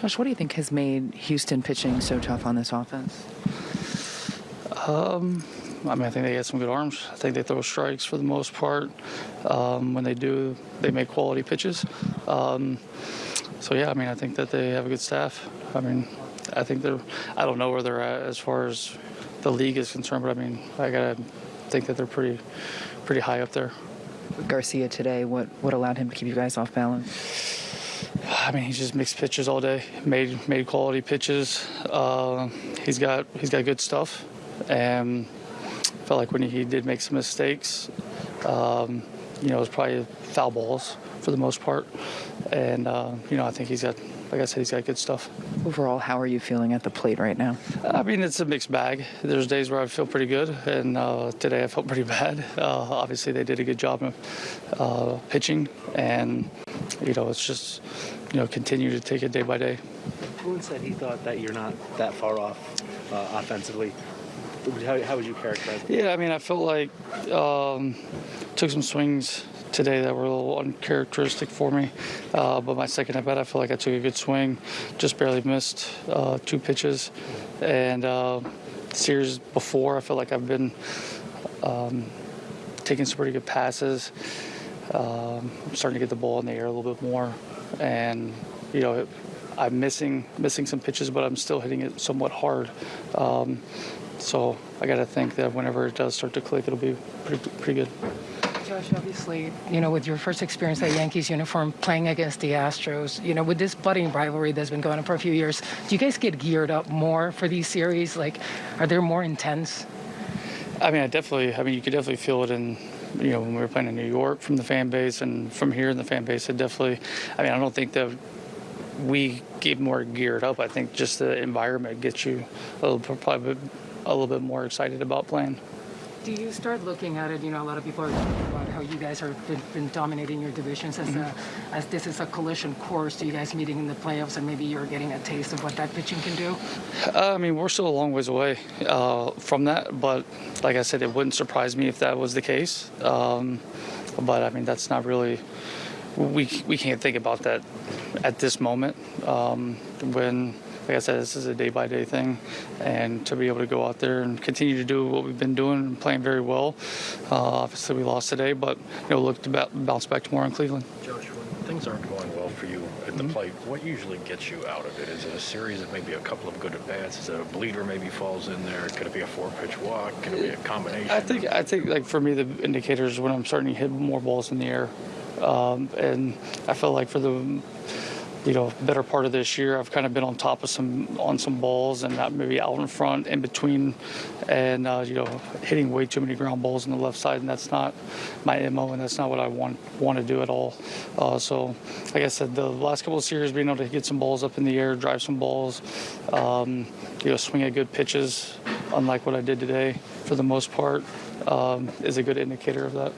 Josh, what do you think has made Houston pitching so tough on this offense? Um, I mean, I think they got some good arms. I think they throw strikes for the most part. Um, when they do, they make quality pitches. Um, so yeah, I mean, I think that they have a good staff. I mean, I think they're. I don't know where they're at as far as the league is concerned, but I mean, I gotta think that they're pretty, pretty high up there. Garcia today, what, what allowed him to keep you guys off balance? I mean, he's just mixed pitches all day. Made made quality pitches. Uh, he's got he's got good stuff, and felt like when he did make some mistakes, um, you know, it was probably foul balls for the most part. And uh, you know, I think he's got, like I said, he's got good stuff. Overall, how are you feeling at the plate right now? I mean, it's a mixed bag. There's days where I feel pretty good, and uh, today I felt pretty bad. Uh, obviously, they did a good job of uh, pitching, and you know, it's just you know continue to take it day by day. Boone said he thought that you're not that far off uh, offensively. How, how would you characterize it? Yeah, I mean, I felt like um, took some swings today that were a little uncharacteristic for me. Uh, but my second at bat, I feel like I took a good swing, just barely missed uh, two pitches. And uh, series before, I feel like I've been um, taking some pretty good passes. Um, I'm starting to get the ball in the air a little bit more, and you know. It, I'm missing missing some pitches, but I'm still hitting it somewhat hard. Um, so I got to think that whenever it does start to click, it'll be pretty pretty good. Josh, obviously, you know, with your first experience at Yankees uniform playing against the Astros, you know, with this budding rivalry that's been going on for a few years, do you guys get geared up more for these series? Like, are they more intense? I mean, I definitely. I mean, you could definitely feel it in, you know, when we were playing in New York from the fan base and from here in the fan base. It definitely. I mean, I don't think that we get more geared up. I think just the environment gets you a little probably a little bit more excited about playing. Do you start looking at it? You know, a lot of people are talking about how you guys have been, been dominating your divisions as, a, as this is a collision course. Do you guys meeting in the playoffs and maybe you're getting a taste of what that pitching can do? Uh, I mean, we're still a long ways away uh, from that, but like I said, it wouldn't surprise me if that was the case. Um, but I mean, that's not really. We we can't think about that at this moment um, when like I said, this is a day by day thing, and to be able to go out there and continue to do what we've been doing and playing very well. Uh, obviously, we lost today, but you know, look to bounce back tomorrow in Cleveland. Josh, things aren't going well for you at the mm-hmm. plate, what usually gets you out of it? Is it a series of maybe a couple of good at bats? Is it a bleeder maybe falls in there? Could it be a four pitch walk? Could it be a combination? I think I think like for me, the indicators when I'm starting to hit more balls in the air, um, and I feel like for the you know, better part of this year, I've kind of been on top of some on some balls and not maybe out in front, in between, and uh, you know, hitting way too many ground balls on the left side, and that's not my mo, and that's not what I want want to do at all. Uh, so, like I said, the last couple of series, being able to get some balls up in the air, drive some balls, um, you know, swing at good pitches, unlike what I did today, for the most part, um, is a good indicator of that.